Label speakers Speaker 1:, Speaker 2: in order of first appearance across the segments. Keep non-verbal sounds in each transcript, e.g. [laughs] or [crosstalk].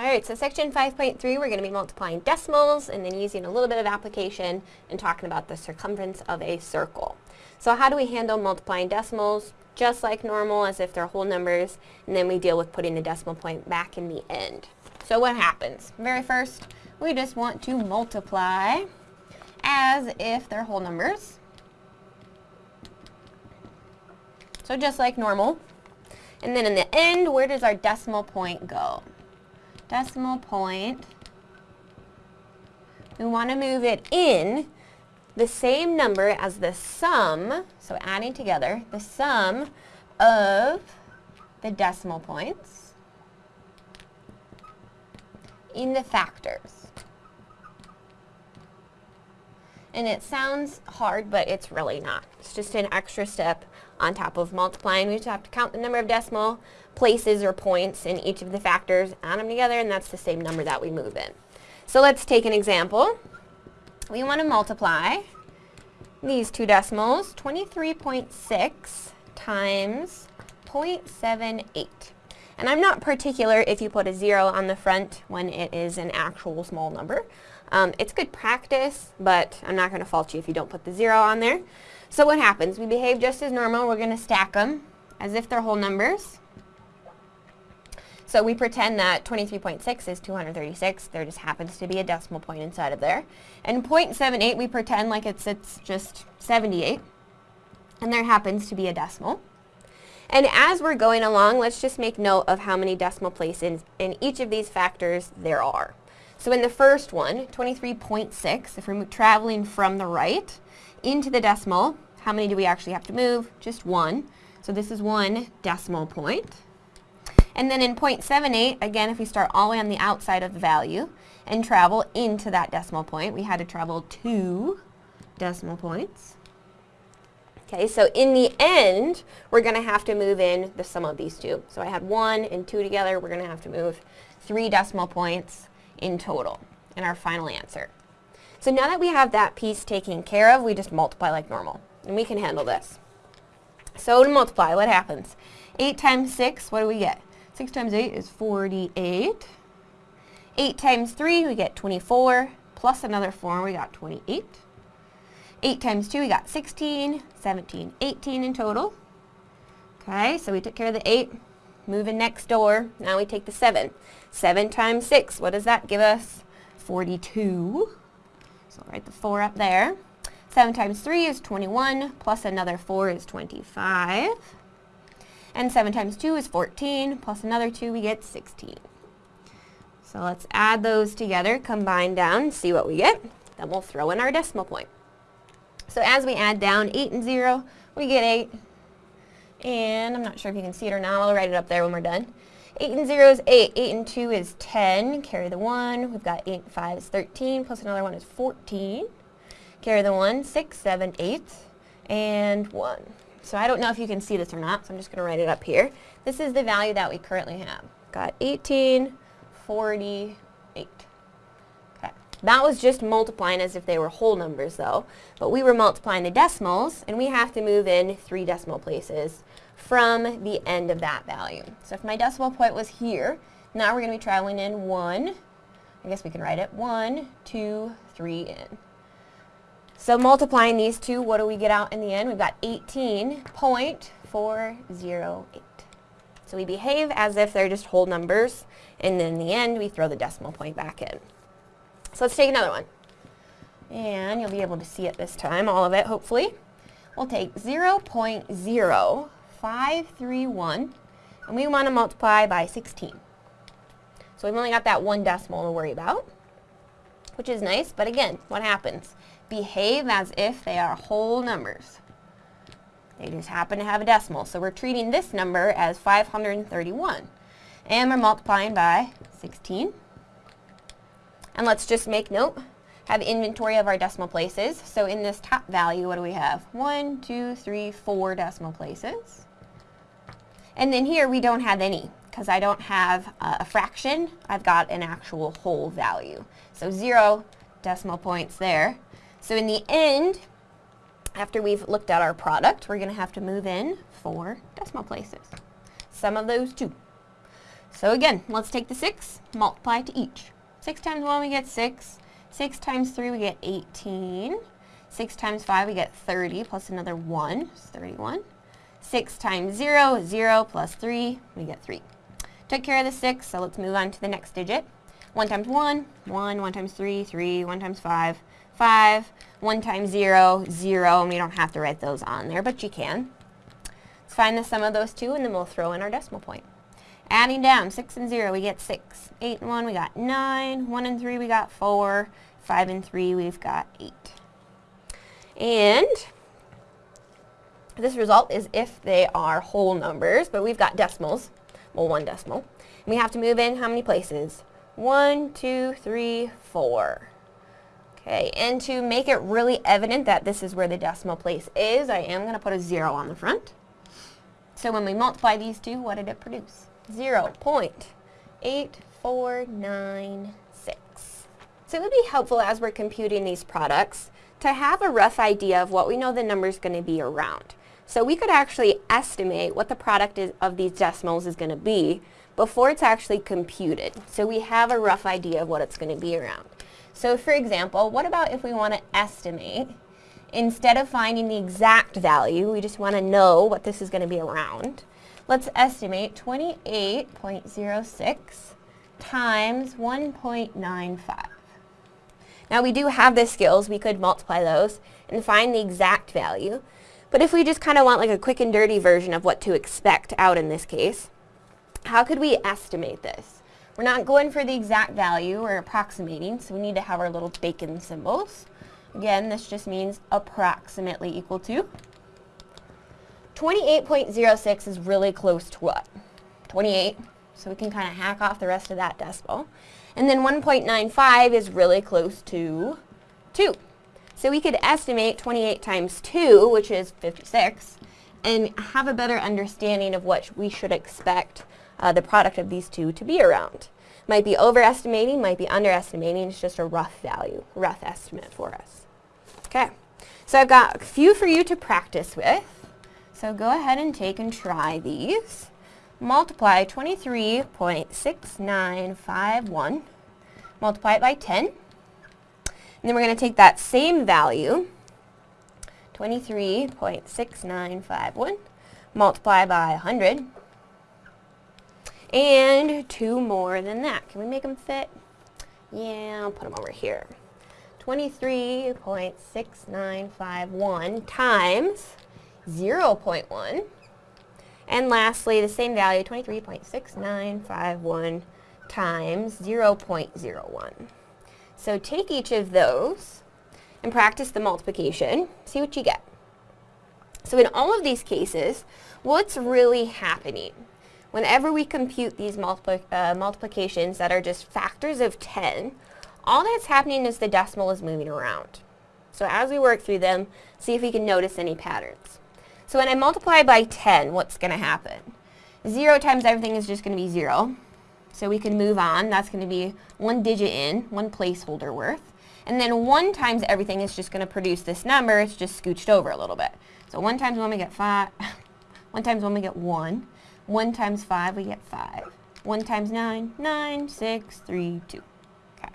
Speaker 1: Alright, so section 5.3, we're going to be multiplying decimals and then using a little bit of application and talking about the circumference of a circle. So how do we handle multiplying decimals? Just like normal, as if they're whole numbers, and then we deal with putting the decimal point back in the end. So what happens? Very first, we just want to multiply as if they're whole numbers. So just like normal. And then in the end, where does our decimal point go? Decimal point, we want to move it in the same number as the sum, so adding together, the sum of the decimal points in the factors. And it sounds hard, but it's really not. It's just an extra step on top of multiplying. We just have to count the number of decimal places or points in each of the factors, add them together, and that's the same number that we move in. So let's take an example. We want to multiply these two decimals, 23.6 times 0.78. And I'm not particular if you put a zero on the front when it is an actual small number. Um, it's good practice, but I'm not going to fault you if you don't put the zero on there. So what happens? We behave just as normal. We're going to stack them as if they're whole numbers. So we pretend that 23.6 is 236. There just happens to be a decimal point inside of there. And 0.78, we pretend like it's, it's just 78. And there happens to be a decimal. And as we're going along, let's just make note of how many decimal places in each of these factors there are. So in the first one, 23.6, if we're traveling from the right into the decimal, how many do we actually have to move? Just one. So this is one decimal point. And then in 0.78, again, if we start all the way on the outside of the value and travel into that decimal point, we had to travel two decimal points. Okay, so in the end, we're going to have to move in the sum of these two. So I had one and two together. We're going to have to move three decimal points in total in our final answer. So now that we have that piece taken care of, we just multiply like normal. And we can handle this. So to multiply, what happens? 8 times 6, what do we get? 6 times 8 is 48. 8 times 3, we get 24. Plus another 4, we got 28. 8 times 2, we got 16, 17, 18 in total. Okay, so we took care of the 8. Moving next door, now we take the 7. 7 times 6, what does that give us? 42. So I'll write the 4 up there. 7 times 3 is 21, plus another 4 is 25. And 7 times 2 is 14, plus another 2, we get 16. So let's add those together, combine down, see what we get. Then we'll throw in our decimal point. So as we add down 8 and 0, we get 8. And I'm not sure if you can see it or not. I'll write it up there when we're done. 8 and 0 is 8. 8 and 2 is 10. Carry the 1. We've got 8 and 5 is 13. Plus another 1 is 14. Carry the 1. 6, 7, 8. And 1. So I don't know if you can see this or not, so I'm just going to write it up here. This is the value that we currently have. Got 1848. Okay. That was just multiplying as if they were whole numbers though, but we were multiplying the decimals, and we have to move in three decimal places from the end of that value. So if my decimal point was here, now we're going to be traveling in one, I guess we can write it, one, two, three in. So multiplying these two, what do we get out in the end? We've got 18.408. So we behave as if they're just whole numbers, and then in the end, we throw the decimal point back in. So let's take another one. And you'll be able to see it this time, all of it, hopefully. We'll take 0.0531, and we want to multiply by 16. So we've only got that one decimal to worry about, which is nice, but again, what happens? Behave as if they are whole numbers. They just happen to have a decimal. So we're treating this number as 531. And we're multiplying by 16. And let's just make note, have inventory of our decimal places. So in this top value, what do we have? One, two, three, four decimal places. And then here we don't have any because I don't have uh, a fraction. I've got an actual whole value. So zero decimal points there. So in the end, after we've looked at our product, we're going to have to move in four decimal places. Sum of those two. So again, let's take the 6, multiply to each. 6 times 1 we get 6. 6 times 3 we get 18. 6 times 5 we get 30 plus another 1 is 31. 6 times 0 is 0 plus 3, we get 3. Took care of the 6, so let's move on to the next digit. 1 times 1, 1, 1 times 3, 3, 1 times 5, 5, 1 times 0, 0, and we don't have to write those on there, but you can. Let's find the sum of those two, and then we'll throw in our decimal point. Adding down, 6 and 0, we get 6. 8 and 1, we got 9. 1 and 3, we got 4. 5 and 3, we've got 8. And this result is if they are whole numbers, but we've got decimals, well, one decimal. And we have to move in how many places? One, two, three, four. Okay, and to make it really evident that this is where the decimal place is, I am going to put a zero on the front. So when we multiply these two, what did it produce? 0 0.8496. So it would be helpful as we're computing these products to have a rough idea of what we know the number is going to be around. So we could actually estimate what the product is, of these decimals is going to be before it's actually computed. So we have a rough idea of what it's going to be around. So for example, what about if we want to estimate, instead of finding the exact value, we just want to know what this is going to be around. Let's estimate 28.06 times 1.95. Now we do have the skills, we could multiply those and find the exact value. But if we just kind of want like a quick and dirty version of what to expect out in this case, how could we estimate this? We're not going for the exact value, we're approximating, so we need to have our little bacon symbols. Again, this just means approximately equal to. 28.06 is really close to what? 28, so we can kind of hack off the rest of that decimal. And then 1.95 is really close to 2. So we could estimate 28 times 2, which is 56, and have a better understanding of what we should expect uh, the product of these two to be around. Might be overestimating, might be underestimating, it's just a rough value, rough estimate for us. Okay, so I've got a few for you to practice with. So go ahead and take and try these. Multiply 23.6951, multiply it by 10, and then we're going to take that same value, 23.6951, multiply by 100, and two more than that. Can we make them fit? Yeah, I'll put them over here. 23.6951 times 0.1. And lastly, the same value, 23.6951 times 0.01. So take each of those and practice the multiplication. See what you get. So in all of these cases, what's really happening? Whenever we compute these multipli uh, multiplications that are just factors of 10, all that's happening is the decimal is moving around. So as we work through them, see if we can notice any patterns. So when I multiply by 10, what's going to happen? 0 times everything is just going to be 0. So we can move on. That's going to be one digit in, one placeholder worth. And then 1 times everything is just going to produce this number. It's just scooched over a little bit. So 1 times 1 we get 5. [laughs] 1 times 1 we get 1. 1 times 5 we get 5. 1 times 9, 9, 6, 3, 2. Okay.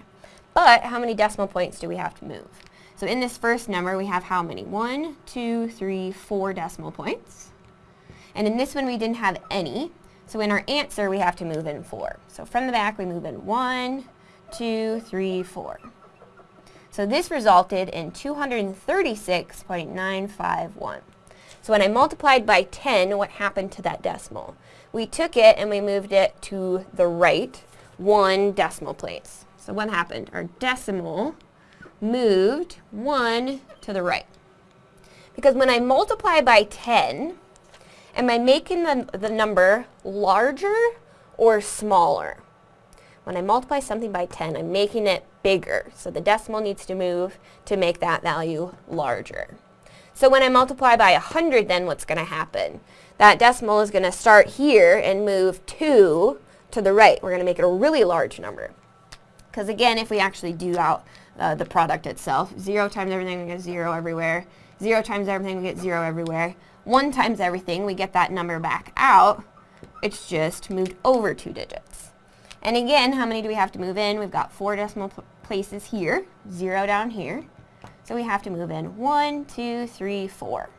Speaker 1: But how many decimal points do we have to move? So in this first number we have how many? 1, 2, 3, 4 decimal points. And in this one we didn't have any. So in our answer, we have to move in 4. So from the back, we move in 1, 2, 3, 4. So this resulted in 236.951. So when I multiplied by 10, what happened to that decimal? We took it and we moved it to the right one decimal place. So what happened? Our decimal moved 1 to the right. Because when I multiply by 10, Am I making the, the number larger or smaller? When I multiply something by 10, I'm making it bigger. So the decimal needs to move to make that value larger. So when I multiply by 100, then what's going to happen? That decimal is going to start here and move 2 to the right. We're going to make it a really large number. Because again, if we actually do out uh, the product itself, 0 times everything, we get 0 everywhere. 0 times everything, we get 0 everywhere. 1 times everything, we get that number back out. It's just moved over two digits. And again, how many do we have to move in? We've got four decimal places here, zero down here. So we have to move in one, two, three, four.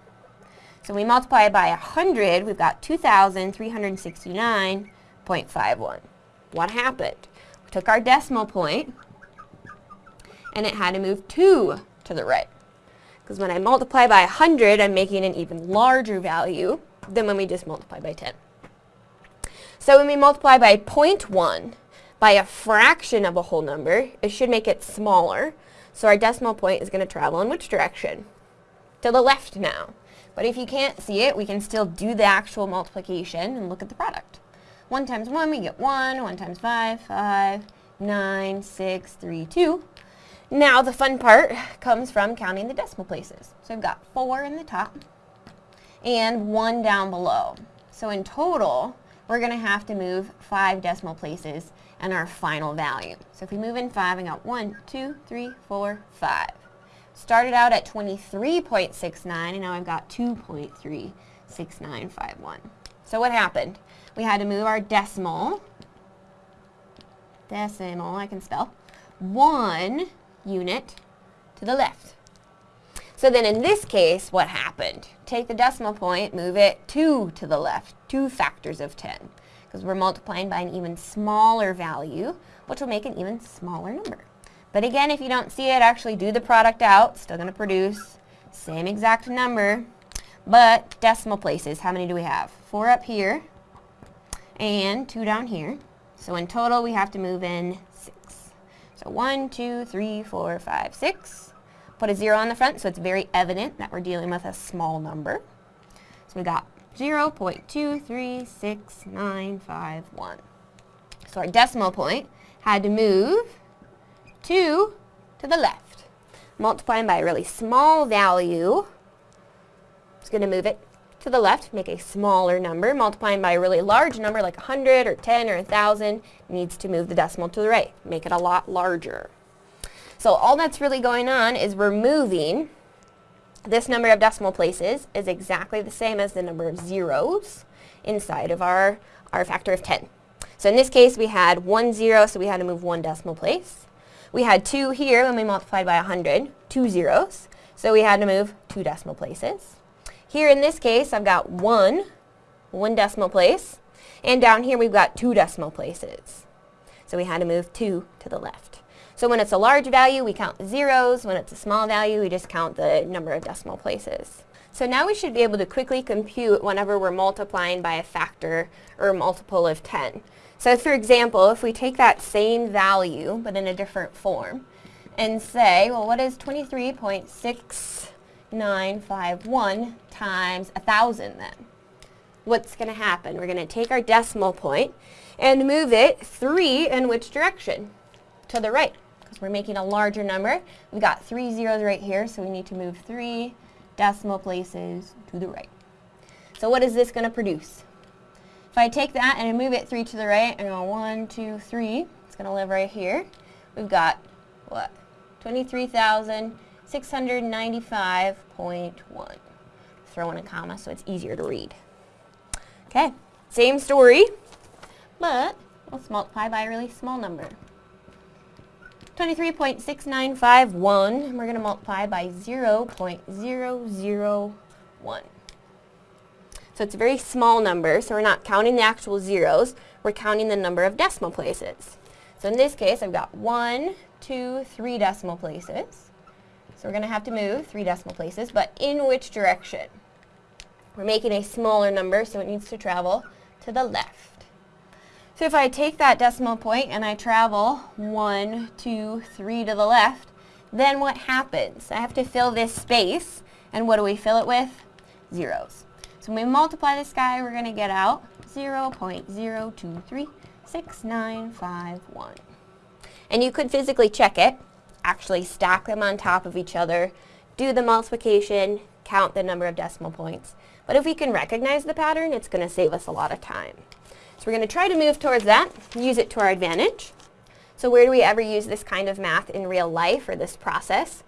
Speaker 1: So we multiply by 100, we've got 2,369.51. What happened? We took our decimal point, and it had to move 2 to the right. Because when I multiply by 100, I'm making an even larger value than when we just multiply by 10. So when we multiply by 0.1, by a fraction of a whole number, it should make it smaller. So our decimal point is going to travel in which direction? To the left now. But if you can't see it, we can still do the actual multiplication and look at the product. 1 times 1, we get 1. 1 times 5, 5, 9, 6, 3, 2. Now the fun part comes from counting the decimal places. So I've got 4 in the top and 1 down below. So in total, we're going to have to move 5 decimal places and our final value. So if we move in 5, I got 1, 2, 3, 4, 5. Started out at 23.69 and now I've got 2.36951. So what happened? We had to move our decimal, decimal, I can spell, one unit to the left. So then in this case, what happened? Take the decimal point, move it two to the left, two factors of 10, because we're multiplying by an even smaller value, which will make an even smaller number. But again, if you don't see it, actually do the product out. Still going to produce same exact number, but decimal places. How many do we have? Four up here and two down here. So in total, we have to move in. So one, two, three, four, five, six. Put a zero on the front so it's very evident that we're dealing with a small number. So we got 0 0.236951. So our decimal point had to move 2 to the left. Multiplying by a really small value, it's going to move it to the left, make a smaller number. Multiplying by a really large number like 100 or 10 or 1,000 needs to move the decimal to the right, make it a lot larger. So all that's really going on is we're moving this number of decimal places is exactly the same as the number of zeros inside of our, our factor of 10. So in this case, we had one zero, so we had to move one decimal place. We had 2 here when we multiplied by 100, two zeros. So we had to move two decimal places. Here in this case, I've got 1, one decimal place. And down here, we've got two decimal places. So we had to move 2 to the left. So when it's a large value, we count the zeros. When it's a small value, we just count the number of decimal places. So now we should be able to quickly compute whenever we're multiplying by a factor or a multiple of 10. So for example, if we take that same value, but in a different form, and say, well, what is 23.6951 times 1,000 then? What's going to happen? We're going to take our decimal point and move it 3 in which direction? To the right, because we're making a larger number. We've got three zeros right here, so we need to move 3 decimal places to the right. So what is this going to produce? If I take that and I move it 3 to the right, and go 1, 2, 3, it's going to live right here. We've got, what, 23,695.1. Throw in a comma so it's easier to read. Okay, same story, but let's multiply by a really small number. 23.6951, and we're going to multiply by 0.001. So it's a very small number, so we're not counting the actual zeros, we're counting the number of decimal places. So in this case, I've got one, two, three decimal places. So we're going to have to move three decimal places, but in which direction? We're making a smaller number, so it needs to travel to the left. So if I take that decimal point and I travel one, two, three to the left, then what happens? I have to fill this space, and what do we fill it with? Zeros. So when we multiply this guy, we're going to get out 0.0236951. And you could physically check it, actually stack them on top of each other, do the multiplication, count the number of decimal points. But if we can recognize the pattern, it's going to save us a lot of time. So we're going to try to move towards that, use it to our advantage. So where do we ever use this kind of math in real life or this process?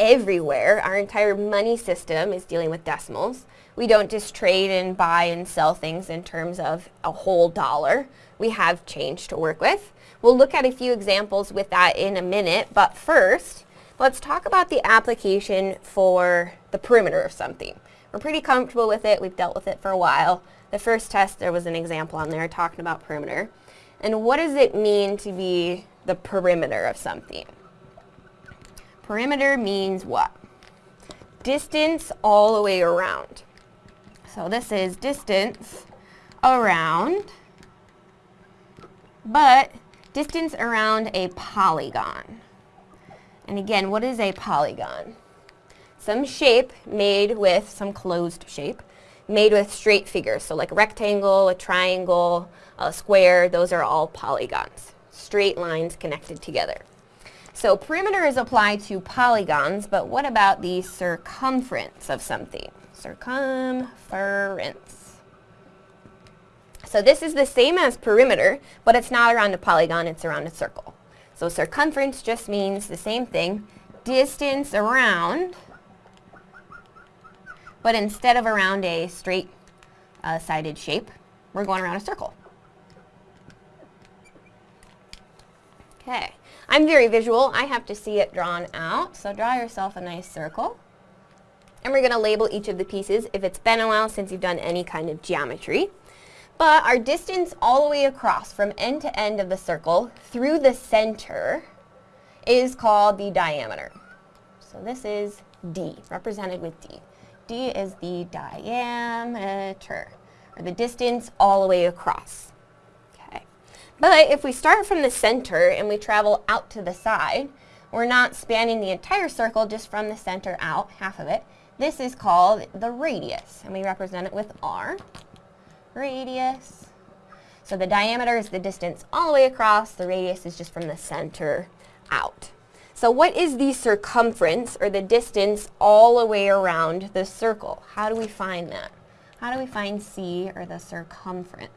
Speaker 1: everywhere. Our entire money system is dealing with decimals. We don't just trade and buy and sell things in terms of a whole dollar. We have change to work with. We'll look at a few examples with that in a minute, but first, let's talk about the application for the perimeter of something. We're pretty comfortable with it. We've dealt with it for a while. The first test, there was an example on there talking about perimeter. And what does it mean to be the perimeter of something? Perimeter means what? Distance all the way around. So this is distance around, but distance around a polygon. And again, what is a polygon? Some shape made with, some closed shape, made with straight figures. So like a rectangle, a triangle, a square, those are all polygons. Straight lines connected together. So perimeter is applied to polygons, but what about the circumference of something? Circumference. So this is the same as perimeter, but it's not around a polygon, it's around a circle. So circumference just means the same thing, distance around, but instead of around a straight uh, sided shape, we're going around a circle. Okay, I'm very visual. I have to see it drawn out, so draw yourself a nice circle. And we're going to label each of the pieces if it's been a while since you've done any kind of geometry. But our distance all the way across from end to end of the circle through the center is called the diameter. So this is D, represented with D. D is the diameter, or the distance all the way across. Okay. But if we start from the center and we travel out to the side, we're not spanning the entire circle just from the center out, half of it. This is called the radius, and we represent it with r. Radius. So the diameter is the distance all the way across. The radius is just from the center out. So what is the circumference, or the distance all the way around the circle? How do we find that? How do we find C, or the circumference?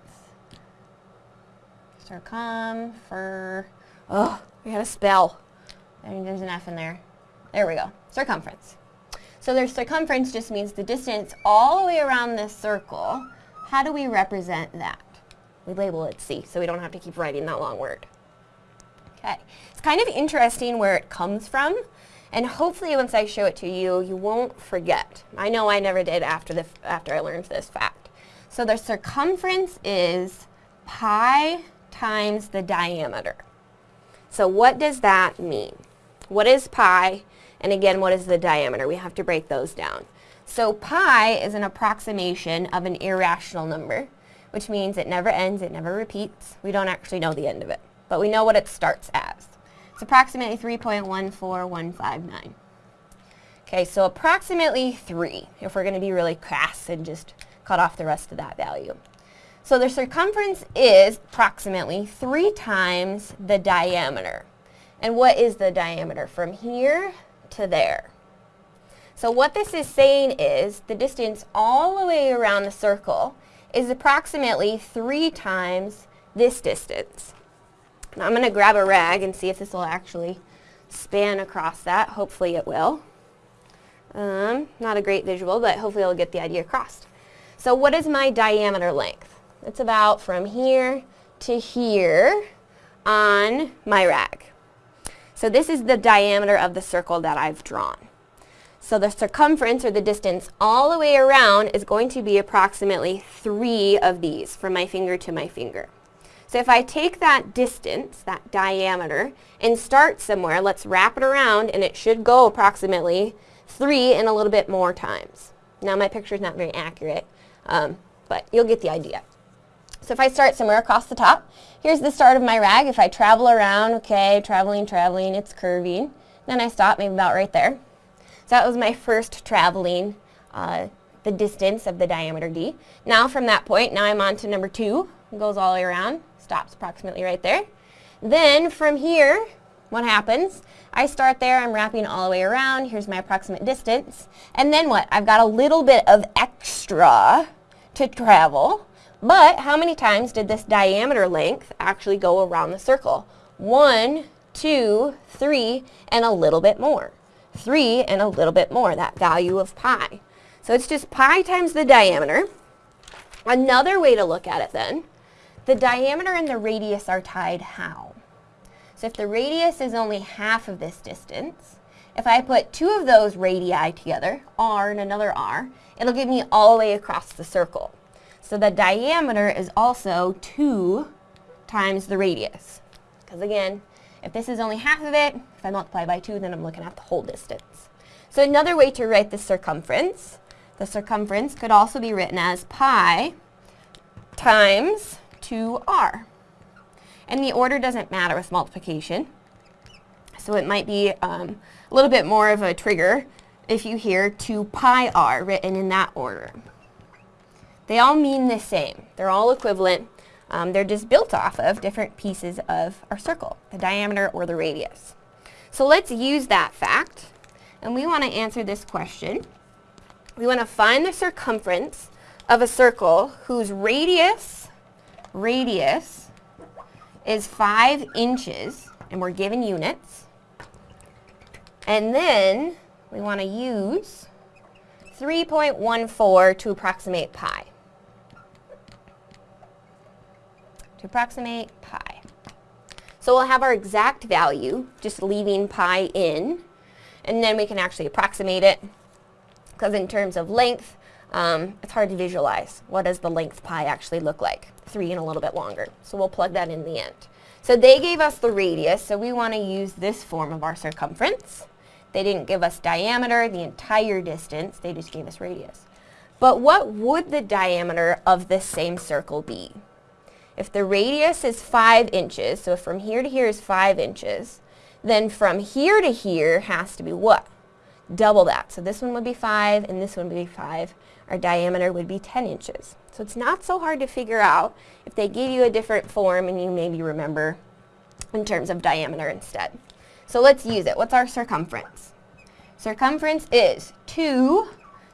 Speaker 1: Circumfer... Oh, we gotta spell. There's an F in there. There we go. Circumference. So their circumference just means the distance all the way around this circle. How do we represent that? We label it C, so we don't have to keep writing that long word. Okay, it's kind of interesting where it comes from, and hopefully once I show it to you, you won't forget. I know I never did after, the, after I learned this fact. So the circumference is pi times the diameter. So what does that mean? What is pi? And again, what is the diameter? We have to break those down. So pi is an approximation of an irrational number, which means it never ends, it never repeats. We don't actually know the end of it, but we know what it starts as. It's approximately 3.14159. Okay, so approximately 3, if we're going to be really crass and just cut off the rest of that value. So the circumference is approximately 3 times the diameter. And what is the diameter? From here to there. So what this is saying is the distance all the way around the circle is approximately three times this distance. Now I'm going to grab a rag and see if this will actually span across that. Hopefully it will. Um, not a great visual, but hopefully I'll get the idea across. So what is my diameter length? It's about from here to here on my rag. So this is the diameter of the circle that I've drawn. So the circumference, or the distance all the way around, is going to be approximately three of these, from my finger to my finger. So if I take that distance, that diameter, and start somewhere, let's wrap it around, and it should go approximately three and a little bit more times. Now my picture is not very accurate, um, but you'll get the idea. So if I start somewhere across the top, here's the start of my rag. If I travel around, okay, traveling, traveling, it's curving. Then I stop maybe about right there. That was my first traveling, uh, the distance of the diameter D. Now from that point, now I'm on to number two. Goes all the way around, stops approximately right there. Then from here, what happens? I start there, I'm wrapping all the way around. Here's my approximate distance. And then what? I've got a little bit of extra to travel. But how many times did this diameter length actually go around the circle? One, two, three, and a little bit more. 3 and a little bit more, that value of pi. So it's just pi times the diameter. Another way to look at it then, the diameter and the radius are tied how? So if the radius is only half of this distance, if I put two of those radii together, r and another r, it'll give me all the way across the circle. So the diameter is also 2 times the radius. Because again, if this is only half of it, if I multiply by 2, then I'm looking at the whole distance. So another way to write the circumference, the circumference could also be written as pi times 2r. And the order doesn't matter with multiplication. So it might be um, a little bit more of a trigger if you hear 2 pi r written in that order. They all mean the same. They're all equivalent. Um, they're just built off of different pieces of our circle, the diameter or the radius. So let's use that fact, and we want to answer this question. We want to find the circumference of a circle whose radius, radius, is 5 inches, and we're given units. And then we want to use 3.14 to approximate pi. To approximate pi. So we'll have our exact value, just leaving pi in, and then we can actually approximate it, because in terms of length, um, it's hard to visualize. What does the length pi actually look like? Three and a little bit longer. So we'll plug that in the end. So they gave us the radius, so we want to use this form of our circumference. They didn't give us diameter, the entire distance, they just gave us radius. But what would the diameter of this same circle be? If the radius is 5 inches, so from here to here is 5 inches, then from here to here has to be what? Double that. So this one would be 5 and this one would be 5. Our diameter would be 10 inches. So it's not so hard to figure out if they give you a different form and you maybe remember in terms of diameter instead. So let's use it. What's our circumference? Circumference is 2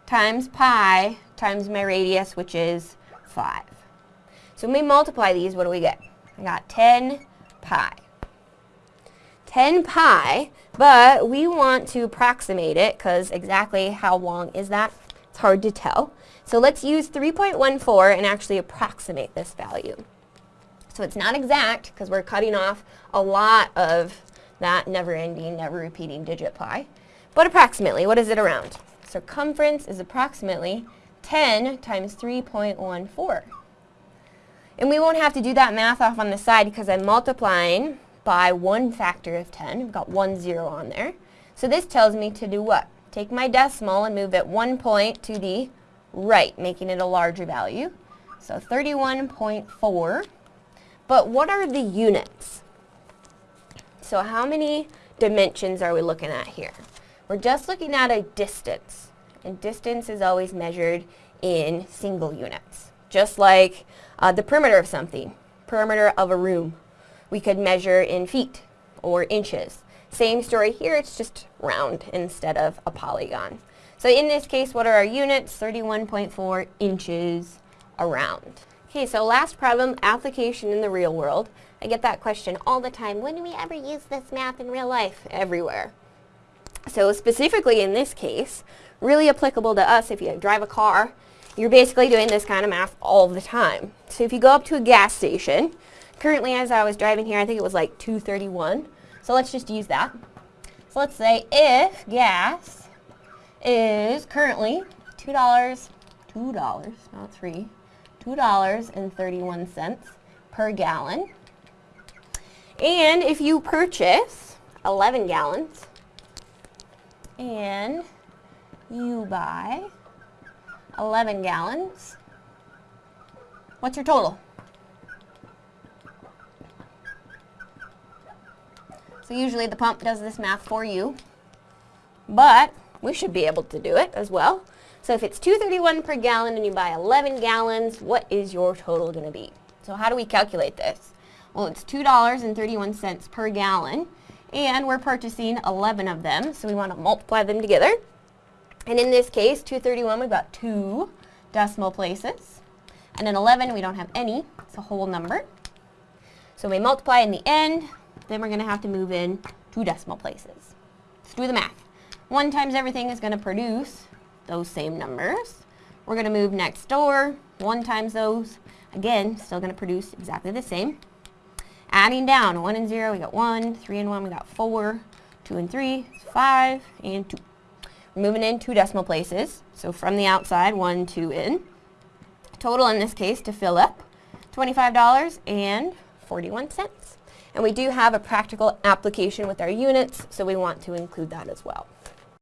Speaker 1: times pi times my radius, which is 5. So when we multiply these, what do we get? I got 10 pi. 10 pi, but we want to approximate it because exactly how long is that? It's hard to tell. So let's use 3.14 and actually approximate this value. So it's not exact because we're cutting off a lot of that never-ending, never-repeating digit pi. But approximately, what is it around? Circumference is approximately 10 times 3.14. And we won't have to do that math off on the side because I'm multiplying by one factor of 10. I've got one zero on there. So this tells me to do what? Take my decimal and move it one point to the right, making it a larger value. So 31.4. But what are the units? So how many dimensions are we looking at here? We're just looking at a distance. And distance is always measured in single units. Just like uh, the perimeter of something, perimeter of a room, we could measure in feet or inches. Same story here, it's just round instead of a polygon. So in this case, what are our units? 31.4 inches around. Okay, so last problem, application in the real world. I get that question all the time. When do we ever use this math in real life? Everywhere. So specifically in this case, really applicable to us if you drive a car you're basically doing this kind of math all the time. So if you go up to a gas station, currently as I was driving here, I think it was like 231. So let's just use that. So let's say if gas is currently $2, $2, not 3 $2.31 per gallon. And if you purchase 11 gallons and you buy 11 gallons. What's your total? So usually the pump does this math for you, but we should be able to do it as well. So if it's 231 per gallon and you buy 11 gallons, what is your total going to be? So how do we calculate this? Well, it's $2.31 per gallon, and we're purchasing 11 of them, so we want to multiply them together. And in this case, 231, we've got two decimal places. And in 11, we don't have any. It's a whole number. So we multiply in the end, then we're going to have to move in two decimal places. Let's do the math. 1 times everything is going to produce those same numbers. We're going to move next door, 1 times those, again, still going to produce exactly the same. Adding down, 1 and 0, we got 1, 3 and 1, we got 4, 2 and 3, 5, and 2. Moving in two decimal places, so from the outside, 1, 2 in. Total in this case to fill up, $25.41. And we do have a practical application with our units, so we want to include that as well.